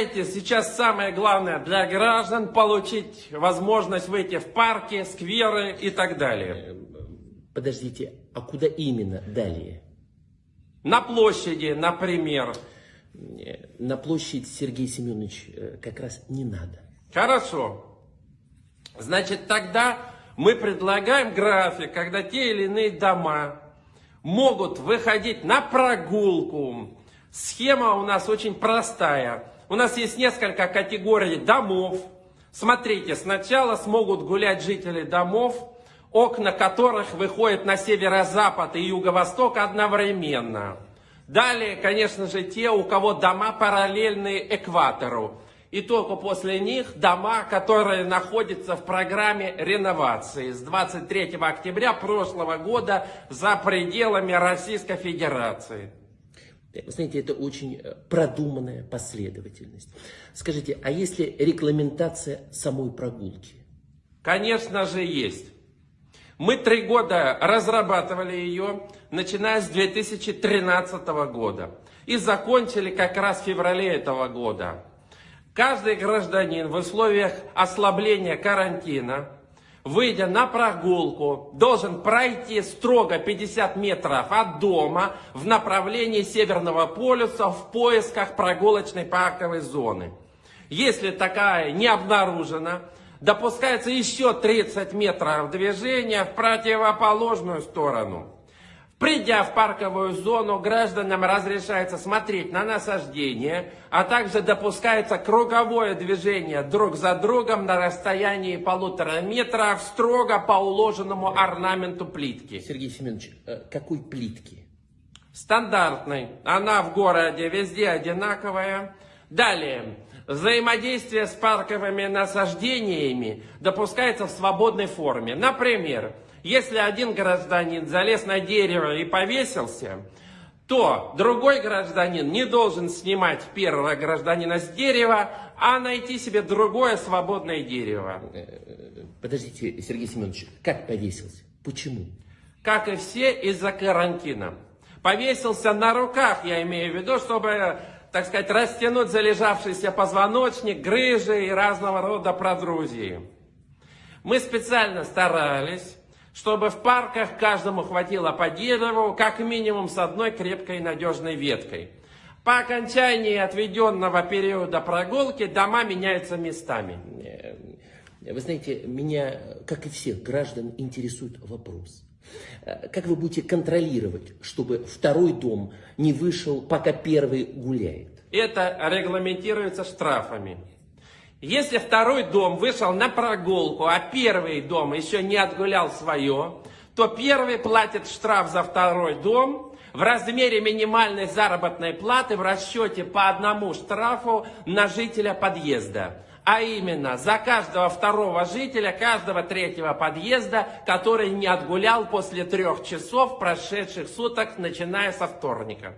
знаете, сейчас самое главное для граждан получить возможность выйти в парки, скверы и так далее. Подождите, а куда именно далее? На площади, например. Э, На площадь, Сергей Семенович, э, как раз не надо. Хорошо. Значит, тогда мы предлагаем график, когда те или иные дома могут выходить на прогулку. Схема у нас очень простая. У нас есть несколько категорий домов. Смотрите, сначала смогут гулять жители домов, окна которых выходят на северо-запад и юго-восток одновременно. Далее, конечно же, те, у кого дома параллельны экватору. И только после них дома, которые находятся в программе реновации с 23 октября прошлого года за пределами Российской Федерации. Вы знаете, это очень э, продуманная последовательность. Скажите, а если регламентация самой прогулки? Конечно же, есть. Мы три года разрабатывали ее, начиная с 2013 года. И закончили как раз в феврале этого года. Каждый гражданин в условиях ослабления карантина, выйдя на прогулку, должен пройти строго 50 метров от дома в направлении Северного полюса в поисках прогулочной парковой зоны. Если такая не обнаружена, допускается еще 30 метров движения в противоположную сторону. Придя в парковую зону, гражданам разрешается смотреть на насаждение, а также допускается круговое движение друг за другом на расстоянии полутора метров строго по уложенному орнаменту плитки. Сергей Семенович, э, какой плитки? Стандартной. Она в городе везде одинаковая. Далее. Взаимодействие с парковыми насаждениями допускается в свободной форме. Например, если один гражданин залез на дерево и повесился, то другой гражданин не должен снимать первого гражданина с дерева, а найти себе другое свободное дерево. Э, Подождите, Сергей Семенович, как повесился? Почему? Как и все из-за карантина. Повесился на руках, я имею в виду, чтобы, так сказать, растянуть залежавшийся позвоночник, грыжи и разного рода продрузии. Мы специально старались чтобы в парках каждому хватило по дереву, как минимум с одной крепкой и надежной веткой. По окончании отведенного периода прогулки дома меняются местами. Вы знаете, меня, как и всех граждан, интересует вопрос. Э, как вы будете контролировать, чтобы второй дом не вышел, пока первый гуляет? Это регламентируется штрафами. Если второй дом вышел на прогулку, а первый дом еще не отгулял свое, то первый платит штраф за второй дом в размере минимальной заработной платы в расчете по одному штрафу на жителя подъезда. А именно, за каждого второго жителя, каждого третьего подъезда, который не отгулял после трех часов прошедших суток, начиная со вторника.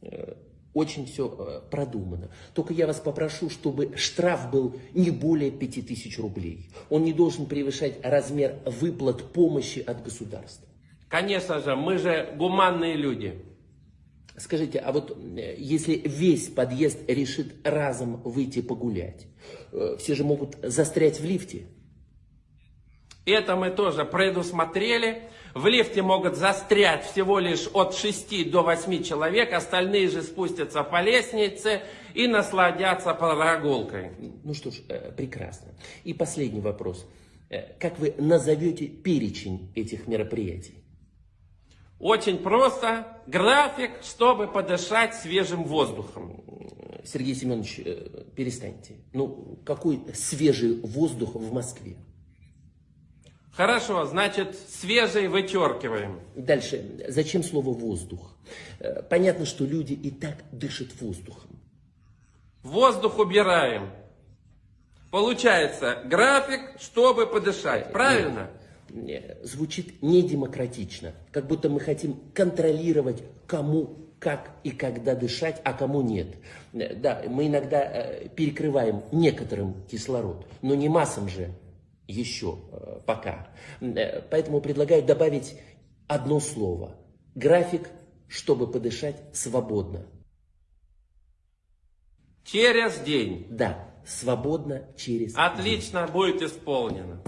Э, очень все э, продумано. Только я вас попрошу, чтобы штраф был не более 5000 рублей. Он не должен превышать размер выплат помощи от государства. Конечно же, мы же гуманные люди. Скажите, а вот э, если весь подъезд решит разом выйти погулять, э, все же могут застрять в лифте? Это мы тоже предусмотрели. В лифте могут застрять всего лишь от 6 до 8 человек, остальные же спустятся по лестнице и насладятся прогулкой. Ну что ж, э, прекрасно. И последний вопрос. Как вы назовете перечень этих мероприятий? Очень просто. График, чтобы подышать свежим воздухом. Сергей Семенович, э, перестаньте. Ну, какой свежий воздух в Москве? Хорошо, значит, свежий вычеркиваем. Дальше. Зачем слово воздух? Э, понятно, что люди и так дышат воздухом. Воздух убираем. Получается, график, чтобы подышать. Правильно? Нет, звучит недемократично. Как будто мы хотим контролировать, кому как и когда дышать, а кому нет. Э, да, мы иногда э, перекрываем некоторым кислород, но не массам же еще э, пока. Поэтому предлагаю добавить одно слово. График, чтобы подышать свободно. Через день. Да, свободно через день. Отлично, будет исполнено.